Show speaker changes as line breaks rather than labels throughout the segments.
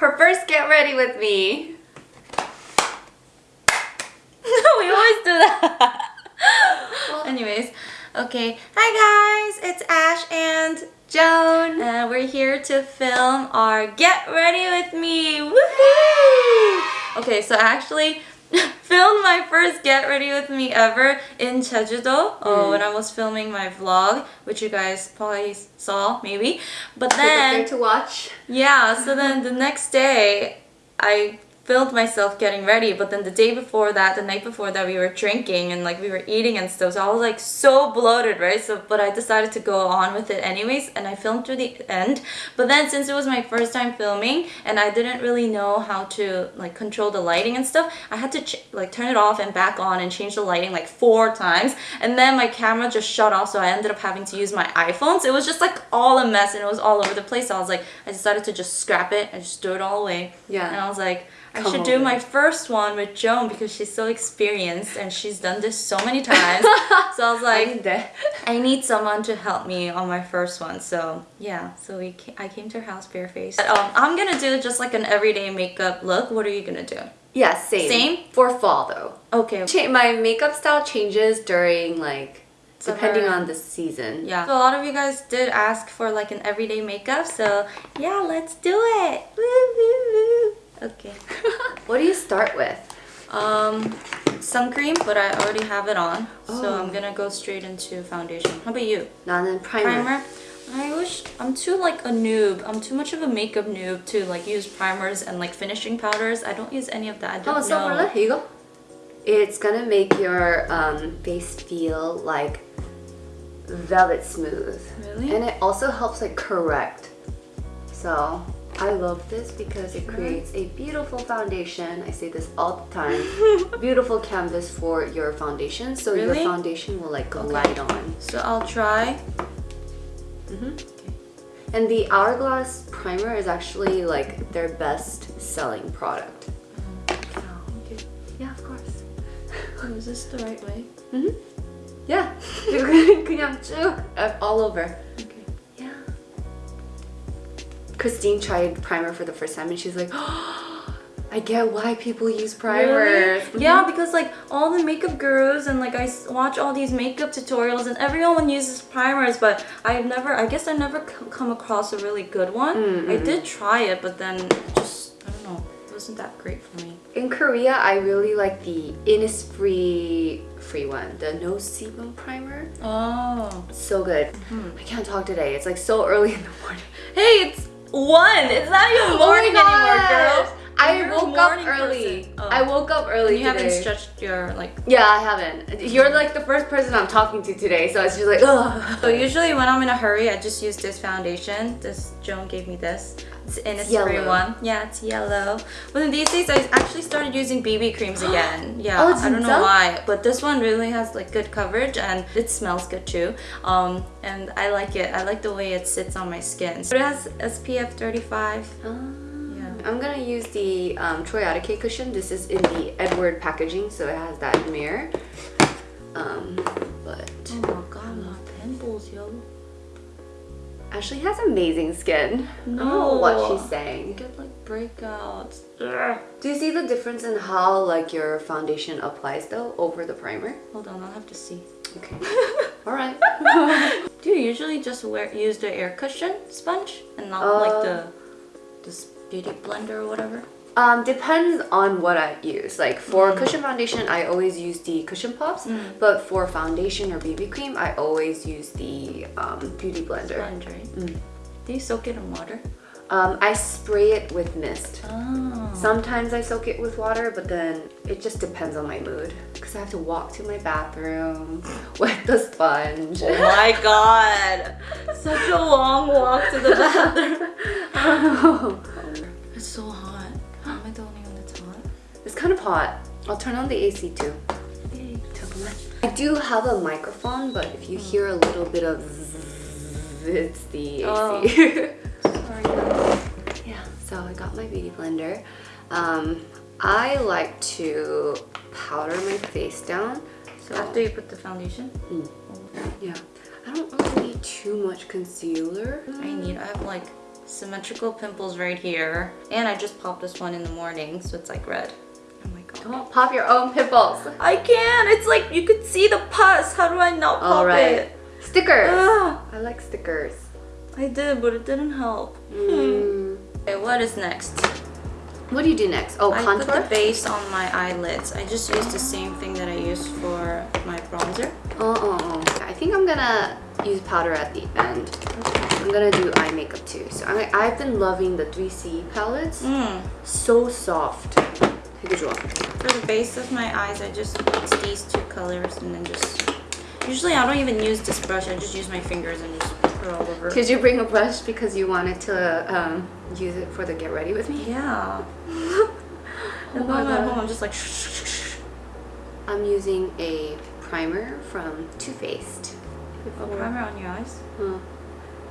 her first get ready with me.
we always do that. well, Anyways, okay. Hi guys, it's Ash and
Joan.
and we're here to film our Get Ready With Me. Woohoo! Okay, so actually filmed my first Get Ready With Me ever in Jeju-do oh, hmm. when I was filming my vlog, which you guys probably saw, maybe. But
Click up there
then,
to watch.
yeah, so then the next day, I filmed myself getting ready but then the day before that the night before that we were drinking and like we were eating and stuff so I was like so bloated right? So but I decided to go on with it anyways and I filmed through the end. But then since it was my first time filming and I didn't really know how to like control the lighting and stuff I had to ch- like turn it off and back on and change the lighting like four times. And then my camera just shut off so I ended up having to use my iPhone. So it was just like all a mess and it was all over the place. So I was like I decided to just scrap it. I just threw it all away.
Yeah.
and I was like I
Come
should do
over.
my first one with Joan because she's so experienced and she's done this so many times. so I was like. I need someone to help me on my first one. So yeah, so we ca- I came to her house barefaced. But, um, I'm gonna do just like an everyday makeup look. What are you gonna do?
Yeah, same.
Same?
For fall though.
Okay.
Cha- my makeup style changes during like depending on the season.
Yeah. So a lot of you guys did ask for like an everyday makeup. So yeah, let's do it. Woo, woo, woo. Okay.
what do you start with?
Um, sun cream, but I already have it on. So
Oh.
I'm gonna go straight into foundation. How about you?
나는 primer.
primer. I wish I'm too like a noob. I'm too much of a makeup noob to like use primers and like finishing powders. I don't use any of that. I don't
한번 써볼래?
know.
이거? It's gonna make your um, face feel like velvet smooth.
Really?
And it also helps like correct. So I love this because it creates a beautiful foundation. I say this all the time. beautiful canvas for your foundation. So
Really?
your foundation will like glide on.
So I'll try.
And the Hourglass primer is actually like their best selling product.
Oh, okay.
Yeah, of course.
Oh, is this the right way?
Mm-hmm. Yeah. 그냥 쭉 uh, all over. Christine tried primer for the first time and she's like, I get why people use primers.
Really? Mm-hmm. Yeah, because like all the makeup gurus and like I watch all these makeup tutorials and everyone uses primers, but I've never, I guess I never come across a really good one. I mm-hmm. did try it, but then just, I don't know, it wasn't that great for me.
In Korea, I really like the Innisfree free one, the no sebum primer.
Oh.
So good. Mm-hmm. I can't talk today. It's like so early in the morning.
Hey, it's one. It's not even oh morning
Oh
anymore,
gosh.
girl.
I
You're a
woke up early.
Oh.
I woke up early
And you haven't stretched your like.
Yeah, I haven't. You're like the first person I'm talking to today, so it's just like, ugh.
So usually when I'm in a hurry, I just use this foundation. This Joan gave me this. It's Innisfree
yellow.
one. Yeah, it's yellow. But then these days, I actually started using BB creams again. Yeah,
Oh,
I don't know why, but this one really has like good coverage and it smells good too. Um, and I like it. I like the way it sits on my skin. So it has SPF 35.
Ah.
Yeah.
I'm gonna use the um, Troy cushion. This is in the Edward packaging, so it has that mirror. Um, Ashley has amazing skin. I don't know
No.
what she's saying.
get like breakouts. Ugh.
Do you see the difference in how like your foundation applies though over the primer?
Hold on, I'll have to see.
Okay. All right.
Do you usually just wear use the air cushion sponge and not
Uh,
like the this beauty blender or whatever?
Um, depends on what I use. Like for cushion foundation, I always use the cushion pops. But for foundation or BB cream, I always use the um, beauty blender.
Right? Do you soak it in water?
Um, I spray it with mist.
Oh.
Sometimes I soak it with water, but then it just depends on my mood. Because I have to walk to my bathroom with the sponge.
Oh my god! Such a long walk to the bathroom. It's
kind of hot. I'll turn on the AC too.
Yay.
I do have a microphone, but if you hear a little bit of zzz, it's the AC.
Oh. Sorry.
yeah, so I got my beauty blender. Um, I like to powder my face down. So
After you put the foundation?
yeah, I don't really need too much concealer.
I need, I have like symmetrical pimples right here. And I just popped this one in the morning, so it's like red.
Don't pop your own pimples.
I can't. It's like you could see the pus. How do I not pop
All right.
it?
Stickers.
Ugh.
I like stickers.
I did, but it didn't help.
Mm.
Okay, what is next?
What do you do next? Oh,
I
contour?
put the base on my eyelids. I just used the same thing that I used for my bronzer.
Oh, oh, oh. I think I'm gonna use powder at the end. I'm gonna do eye makeup too. So I, I've been loving the 3CE palettes.
Mm.
So soft.
For the base of my eyes, I just mix these two colors and then just... Usually I don't even use this brush, I just use my fingers and just put all over.
Did you bring a brush because you wanted to um, use it for the get ready with me?
Yeah.
oh
and
my God.
Home, I'm just like...
I'm using a primer from Too Faced.
A primer on your eyes?
Huh.
Oh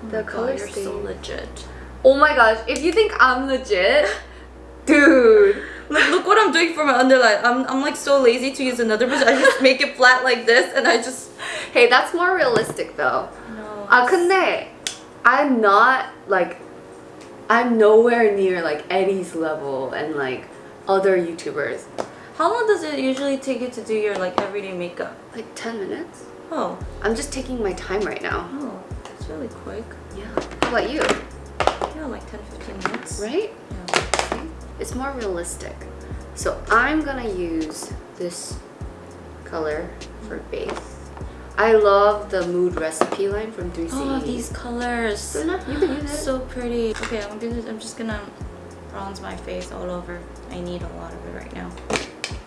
the color are
so legit.
Oh my gosh, if you think I'm legit, dude.
Look, look what I'm doing for my underline. I'm, I'm like so lazy to use another brush. I just make it flat like this and I just...
Hey, that's more realistic though.
No.
아 근데 I'm not like I'm nowhere near like Eddie's level and like other YouTubers.
How long does it usually take you to do your like everyday makeup?
Like 10 minutes?
Oh,
I'm just taking my time right now.
oh, that's really quick.
Yeah. How about you?
Yeah, like 10, 15 minutes.
Right?
Yeah.
It's more realistic. So I'm gonna use this color for base. I love the mood recipe line from 3CE.
Oh, these colors.
So you can use it.
So pretty. Okay, I'm gonna. I'm just gonna bronze my face all over. I need a lot of it right now.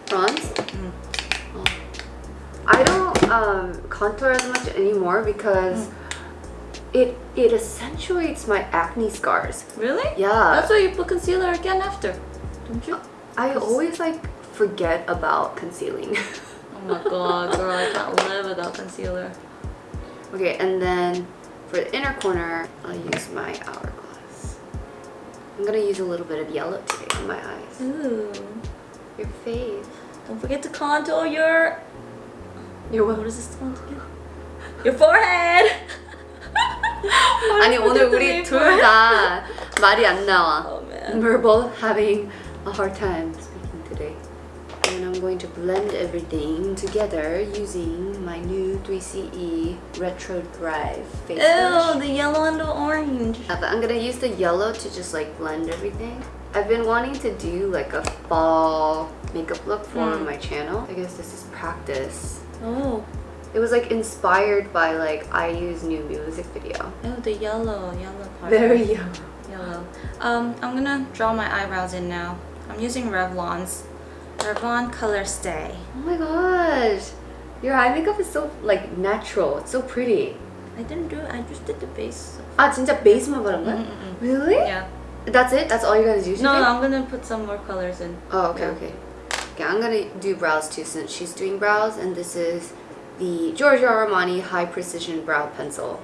bronze.
Mm.
Oh. I don't um, contour as much anymore because it it accentuates my acne scars.
Really?
Yeah.
That's why you put concealer again after, don't you?
I always like forget about concealing.
Oh my god, girl, I can't live without concealer.
okay, and then for the inner corner, I'll use my hourglass. I'm gonna use a little bit of yellow today on my eyes.
Ooh.
Your face.
Don't forget to contour your.
Your
what? What is this called again? Your forehead.
아니 오늘 우리 둘 다 말이 안 나와.
Oh man.
We're both having a hard time speaking today. And I'm going to blend everything together using my new 3CE Retro Drive face
Ew,
brush.
the yellow and the orange.
Uh, but I'm gonna use the yellow to just like blend everything. I've been wanting to do like a fall makeup look for
Mm.
my channel. I guess this is practice.
Oh,
It was like inspired by like IU's new music video.
Oh, the yellow, yellow part.
Very yellow.
Yellow. Um, I'm gonna draw my eyebrows in now. I'm using Revlon's Revlon Color Stay.
Oh my gosh, your eye makeup is so like natural. It's so pretty.
I didn't do. I just did the base.
Ah, 진짜 base만 바른 Really?
Yeah.
That's it? That's all you guys use? No, do today?
No, I'm gonna put some more colors in.
Oh, okay,
yeah.
okay. Okay, I'm gonna do brows too since she's doing brows and this is the Giorgio Armani High Precision Brow Pencil.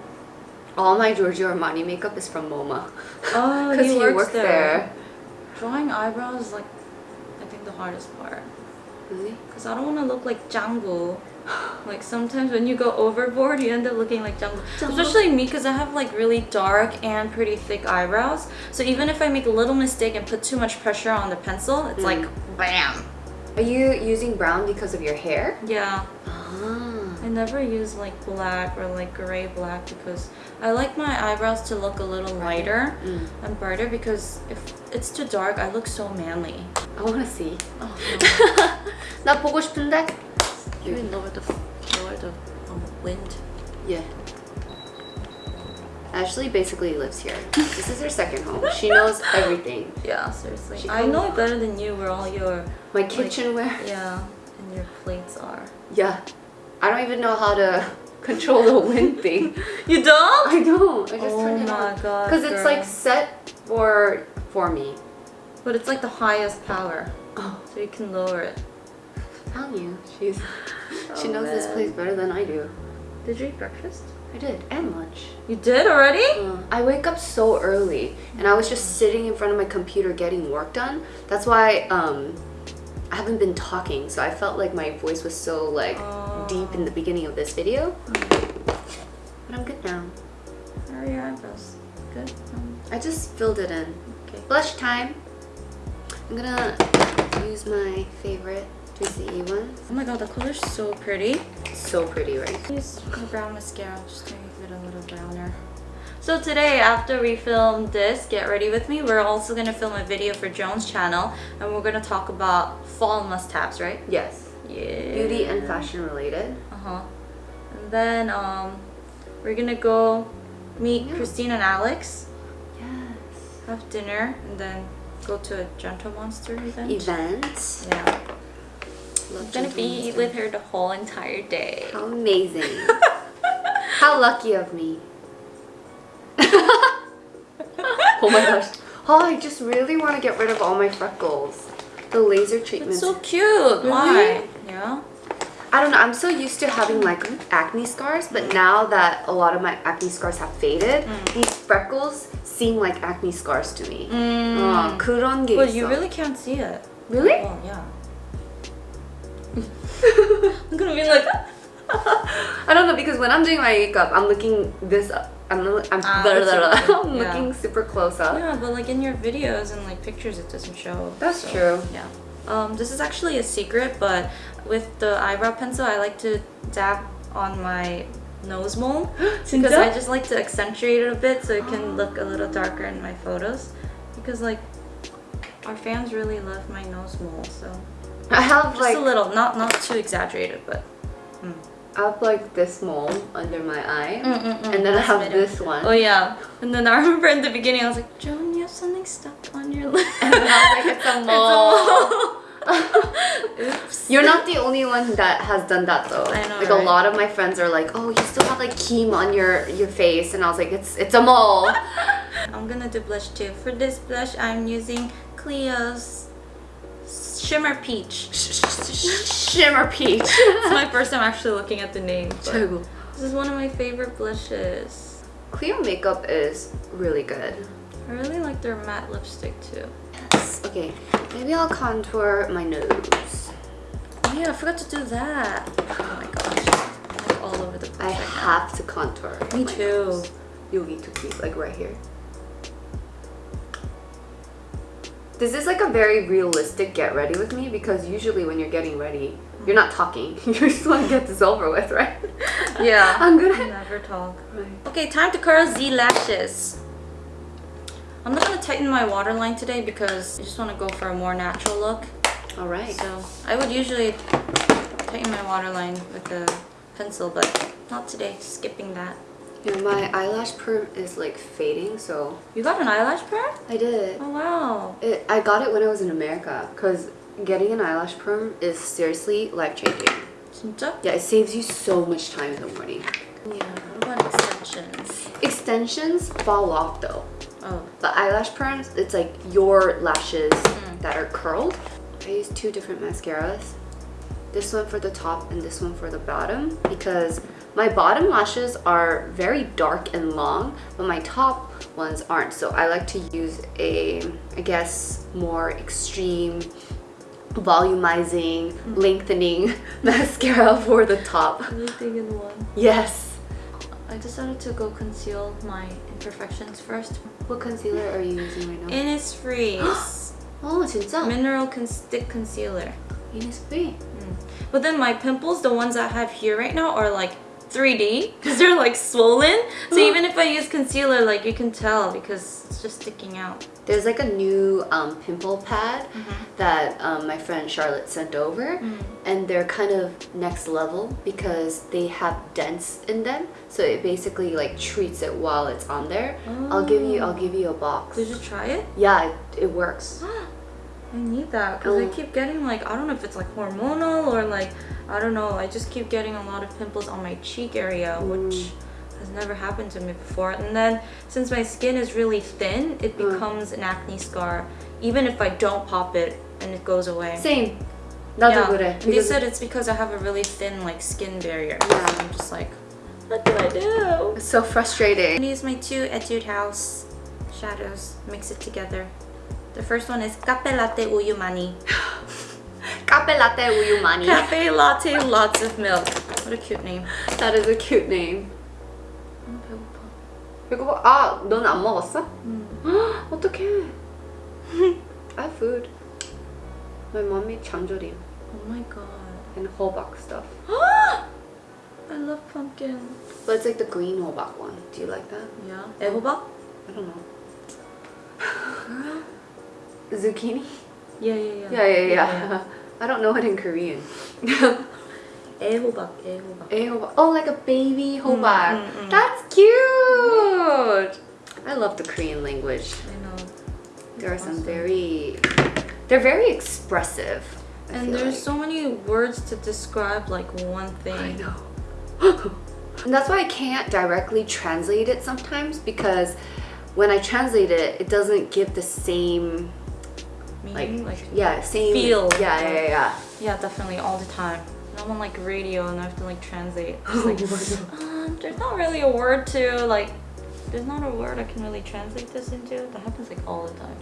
All my Giorgio Armani makeup is from MoMA.
Oh,
Because
he
he
works
works
there.
there.
Drawing eyebrows is like, I think the hardest part.
Really?
Cause I don't want to look like Django. Like sometimes when you go overboard, you end up looking like Django.
Django.
Especially me, cause I have like really dark and pretty thick eyebrows. So even if I make a little mistake and put too much pressure on the pencil, it's like mm. bam.
Are you using brown because of your hair?
Yeah,
Ah.
I never use like black or like gray black because I like my eyebrows to look a little lighter
Mm.
and brighter because if it's too dark, I look so manly.
I wanna see.
Oh no.
나 보고 싶은데?
Can we lower the lower the um, wind?
Yeah. Ashley basically lives here. This is her second home. She knows everything.
Yeah, seriously.
She
I
comes-
know it better than you where all your
My kitchenware.
yeah and your plates are.
Yeah. I don't even know how to control the wind thing.
You don't?
I don't. I just
oh
turn it
my
on.
god.
Because it's like set for for me.
But it's like the highest power,
Oh,
so you can lower it.
tell you. She's she
Oh,
knows this place better than I do.
Did you eat breakfast?
I did. And lunch.
You did already?
Uh, I wake up so early and I was just sitting in front of my computer getting work done. That's why um I haven't been talking, so I felt like my voice was so like deep in the beginning of this video. But I'm good now.
How are your eyebrows? Good. Um,
I just filled it in.
Okay.
Blush time. I'm gonna use my favorite Juicy E ones.
Oh my god, the color's so pretty.
So pretty, right?
Use my brown mascara just to make it a little browner. So today, after we film this, Get Ready With Me, we're also gonna film a video for Joan's channel and we're gonna talk about fall must-haves, right?
Yes.
Yeah.
Beauty and fashion related.
Uh-huh. And then um, we're gonna go meet
Yeah.
Christine and Alex,
Yes.
have dinner, and then go to a Gentle Monster event.
Event.
Yeah.
Love
I'm gonna be
Monster.
with her the whole entire day.
How amazing. How lucky of me. oh my gosh. Oh, I just really want to get rid of all my freckles. The laser treatment.
It's so cute. Why? Yeah.
I don't know. I'm so used to having like acne scars, but now that a lot of my acne scars have faded,
Mm.
these freckles seem like acne scars to me.
Mm.
어, 그런 게
But
있어.
you really can't see it.
really?
Oh yeah. I'm gonna be like.
I don't know because when I'm doing my makeup, I'm looking this up. I'm, I'm,
Ah,
blah, blah,
that's
blah.
okay.
I'm
Yeah.
looking super close up.
Yeah, but like in your videos and like pictures, it doesn't show.
That's
so,
true.
Yeah. Um, this is actually a secret, but with the eyebrow pencil, I like to dab on my nose mole because I just like to accentuate it a bit so it can look a little darker in my photos. Because like our fans really love my nose mole, so
I have
just
like
a little, not not too exaggerated, but. mm.
I have like this mole under my eye,
Mm-mm-mm,
and then I have
better.
this one.
Oh yeah, and then I remember in the beginning I was like, Joan, you have something stuck on your lip.
And then I was like, it's a mole.
Oops.
You're not the only one that has done that though.
I know,
Like
right?
a lot of my friends are like, "Oh, you still have like keem on your your face," and I was like, "It's it's a mole."
I'm gonna do blush too. For this blush, I'm using Clio's Shimmer Peach.
Shimmer peach.
It's my first time actually looking at the name. This is one of my favorite blushes.
Clear makeup is really good.
I really like their matte lipstick too
yes. Okay, maybe I'll contour my nose.
Oh yeah, I forgot to do that. Oh my gosh, I'm all over the place
I
right
have now. to contour.
Me too.
Nose. You need to keep like right here. This is like a very realistic get ready with me because usually when you're getting ready, you're not talking. you just want to get this over with, right?
Yeah.
I'm gonna
never talk.
Right.
Okay, time to curl Z lashes. I'm not gonna tighten my waterline today because I just want to go for a more natural look.
All right.
So I would usually tighten my waterline with a pencil, but not today. Skipping that.
Know, my eyelash perm is like fading, so
You got an eyelash perm?
I did.
Oh wow.
It, I got it when I was in America because getting an eyelash perm is seriously life changing.
진짜?
Yeah, it saves you so much time in the morning.
Yeah. What about extensions?
Extensions fall off though.
Oh.
The eyelash perms, it's like your lashes hmm. that are curled. I use two different mascaras. This one for the top and this one for the bottom because my bottom lashes are very dark and long, but my top ones aren't. So I like to use a, I guess, more extreme volumizing, hmm. lengthening mascara for the top.
Everything in one.
Yes.
I decided to go conceal my imperfections first.
What concealer are you using right now?
Innisfree's
oh, 진짜?
Mineral Con Stick Concealer.
Innisfree. Hmm.
But then my pimples, the ones I have here right now, are like 3D because they're like swollen. So even if I use concealer, like you can tell because it's just sticking out.
There's like a new um, pimple pad that um, my friend Charlotte sent over, and they're kind of next level because they have dents in them. So it basically like treats it while it's on there. I'll give you, I'll give you a box.
Did you try it?
Yeah, it, it works.
I need that because I
Oh.
keep getting like I don't know if it's like hormonal or like I don't know. I just keep getting a lot of pimples on my cheek area, which has never happened to me before and then since my skin is really thin it mm. becomes an acne scar even if I don't pop it and it goes away
same
yeah.
그래
eh? they said it's because I have a really thin like skin barrier
yeah.
I'm just like what do I do?
It's so frustrating.
I'm gonna use my two Etude House shadows, mix it together. The first one is Cafe Latte Uyu Mani.
Cafe Latte Uyu Mani.
Cafe Latte Lots of Milk. What a cute name.
That is a cute name.
I'm 배고파.
이거 봐. 아, 넌 안 먹었어?
음.
어떡해. I have food. My mom made chamjorim
Oh my god.
and hobak stuff.
I love pumpkin.
But it's like the green hobak one. Do you like that?
Yeah. 애호박?
I don't know. Zucchini?
Yeah, yeah, yeah.
Yeah, yeah, yeah. I don't know it in Korean.
애호박, 애호박.
A hobak. Oh, like a baby hobak.
mm, mm.
That's cute. I love the Korean language.
I know.
There are some
Awesome.
very, they're very expressive. I
And
feel
there's
like.
so many words to describe like one thing.
I know. and that's why I can't directly translate it sometimes because when I translate it, it doesn't give the same like,
Meaning, like,
yeah same
feel.
Yeah, yeah, yeah. yeah.
Yeah, definitely all the time. And I'm on like radio and I have to like translate. It's like, um, there's not really a word to like. There's not a word I can really translate this into. That happens like all the time.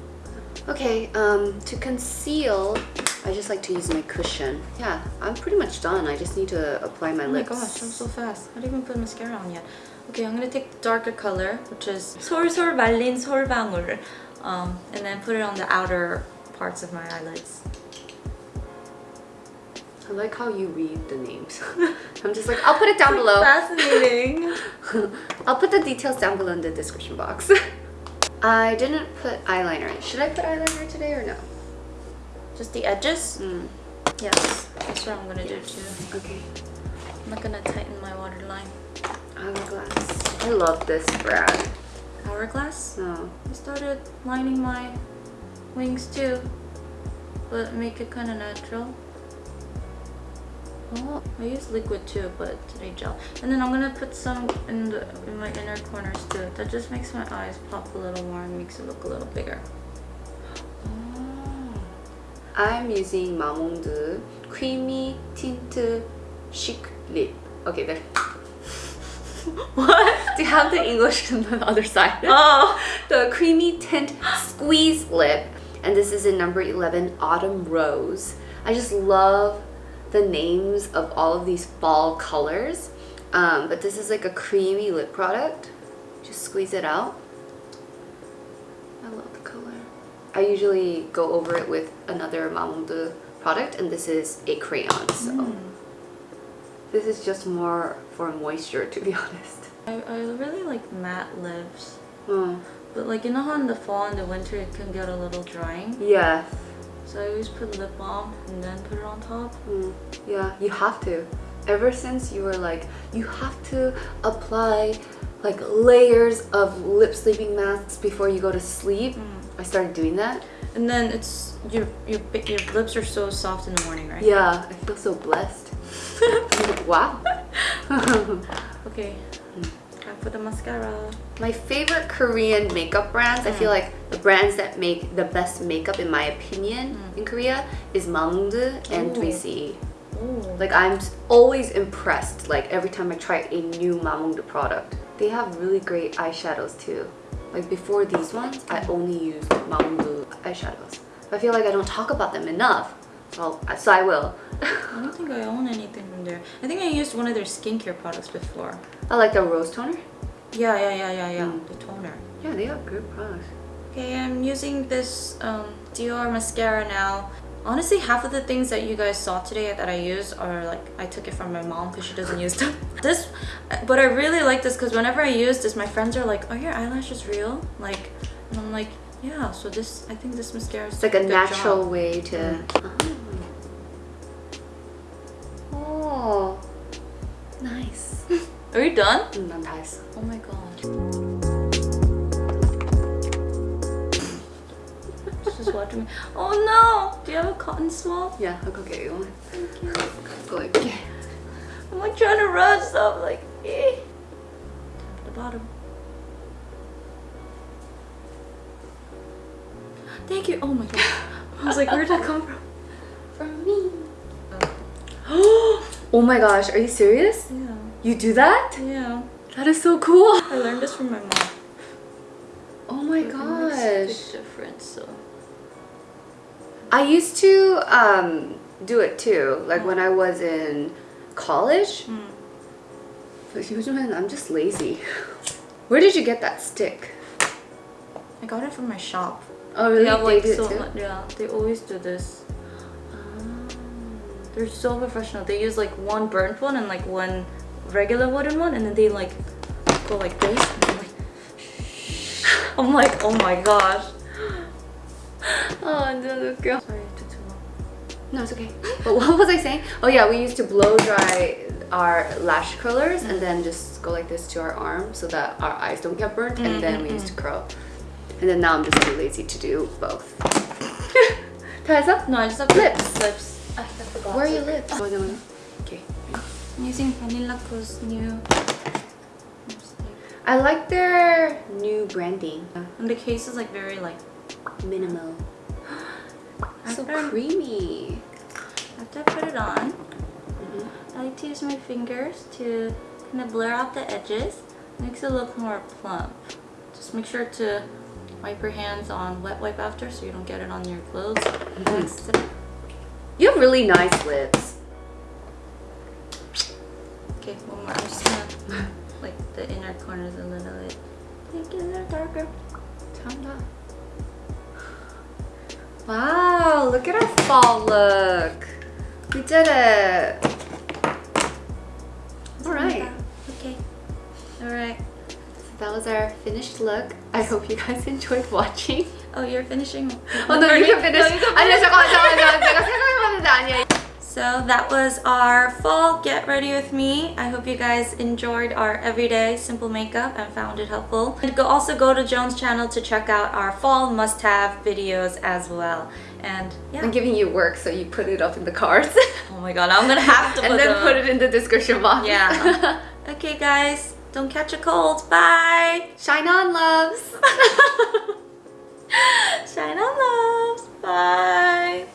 Okay, um, to conceal, I just like to use my cushion. Yeah, I'm pretty much done. I just need to apply my
Oh my
lips.
gosh, I'm so fast. I didn't even put mascara on yet. Okay, I'm gonna take the darker color, which is 솔솔 말린 솔방울, um, and then put it on the outer parts of my eyelids.
I like how you read the names. I'm just like, I'll put it down below.
Fascinating.
I'll put the details down below in the description box. I didn't put eyeliner in. Should I put eyeliner today or no?
Just the edges?
Mm,
Yes, that's what I'm gonna do too.
okay.
I'm not gonna tighten my waterline.
Hourglass. I love this brand.
Hourglass?
No.
I started lining my wings too, but make it kind of natural.
Oh,
I use liquid too, but today gel. And then I'm gonna put some in the in my inner corners too. That just makes my eyes pop a little more and makes it look a little bigger.
Oh. I'm using Mamonde Creamy Tint Chic Lip. Okay, there.
What?
Do you have the English on the other side?
Oh!
the Creamy Tint Squeeze Lip. And this is in number 11, Autumn Rose. I just love the names of all of these fall colors. Um, but this is like a creamy lip product. Just squeeze it out. I love the color. I usually go over it with another Mamonde product and this is a crayon. So this is just more for moisture to be honest.
I, I really like matte lips.
Hmm.
But like you know how in the fall and the winter it can get a little drying?
Yeah.
So I always put lip balm and then put it on top.
Mm, yeah, you have to. Ever since you were like, you have to apply like layers of lip sleeping masks before you go to sleep.
Mm.
I started doing that.
And then it's your your your lips are so soft in the morning, right?
Yeah, I feel so blessed. wow.
Okay. I put the mascara.
My favorite Korean makeup brands, I feel mm. like the brands that make the best makeup in my opinion mm. in Korea is Mamonde and
Ooh.
3C.
Oh.
Like I'm always impressed like every time I try a new Mamonde product. They have really great eyeshadows too. Like before these ones, I only used Mamonde eyeshadows. I feel like I don't talk about them enough. So, so I will.
I don't think I own anything from there. I think I used one of their skincare products before.
I like the rose toner.
Yeah, yeah, yeah, yeah, yeah.
Mm.
The toner.
Yeah, they have good products.
Okay, I'm using this um, Dior mascara now. Honestly, half of the things that you guys saw today that I use are like I took it from my mom because she doesn't use them. This, but I really like this because whenever I use this, my friends are like, "Are your eyelashes real?" Like, and I'm like, "Yeah." So this, I think this mascara is
It's like a natural
job.
way to. Oh, nice.
Are you done?
음,
Oh my god. Just watching me. Oh no! Do you have a cotton swab?
Yeah, I'll go get you one.
Thank you.
Go like.
I'm like trying to rub stuff, like, eh. The bottom. Thank you. Oh my god. I was like, where'd that come from?
From me. Oh my gosh, are you serious?
Yeah.
You do that?
Yeah.
That is so cool.
I learned this from my mom.
Oh my
It
gosh.
difference. So.
I used to um, do it too, like when I was in college.
Mm.
But usually I'm just lazy. Where did you get that stick?
I got it from my shop.
Oh, really?
They have like
it
so much. Yeah, they always do this.
Oh.
They're so professional. They use like one burnt one and like one regular wooden one and then they like go like this I'm like, I'm like oh my gosh
oh no girl
sorry it took too long
no it's okay but what was i saying oh yeah we used to blow dry our lash curlers mm. and then just go like this to our arm so that our eyes don't get burnt and mm -hmm. then we used to mm-hmm, curl and then now i'm just too lazy to do both Ties up?
no i just have
lips
lips I forgot.
Where are your lips? Oh,
I'm using Banila Co's new lipstick.
I like their new branding.
And the case is like very like
Minimal. So
After-
creamy.
after I put it on,
Mhm.
I like to use my fingers to kind of blur out the edges. Makes it look more plump. Just make sure to wipe your hands on wet wipe after so you don't get it on your clothes. Next,
You have really nice lips
Okay, one more. I'm just gonna like the inner corners a little bit. Make it a little darker.
참다. Wow, look at our fall look. We did it. All right.
Okay. All right.
So that was our finished look. I hope you guys enjoyed watching.
Oh, you're finishing.
Oh no, you can finish. 아니야, 잠깐만, 잠깐만, 내가 생각해봤는데 아니야.
so that was our fall get ready with me. I hope you guys enjoyed our everyday simple makeup and found it helpful. And go also go to Joan's channel to check out our fall must-have videos as well. And yeah.
I'm giving you work, so you put it up in the cards.
Oh my god, I'm gonna have to put
and then put it in the description box.
Yeah. okay guys, don't catch a cold. Bye.
Shine on, loves.
Shine on loves. Bye.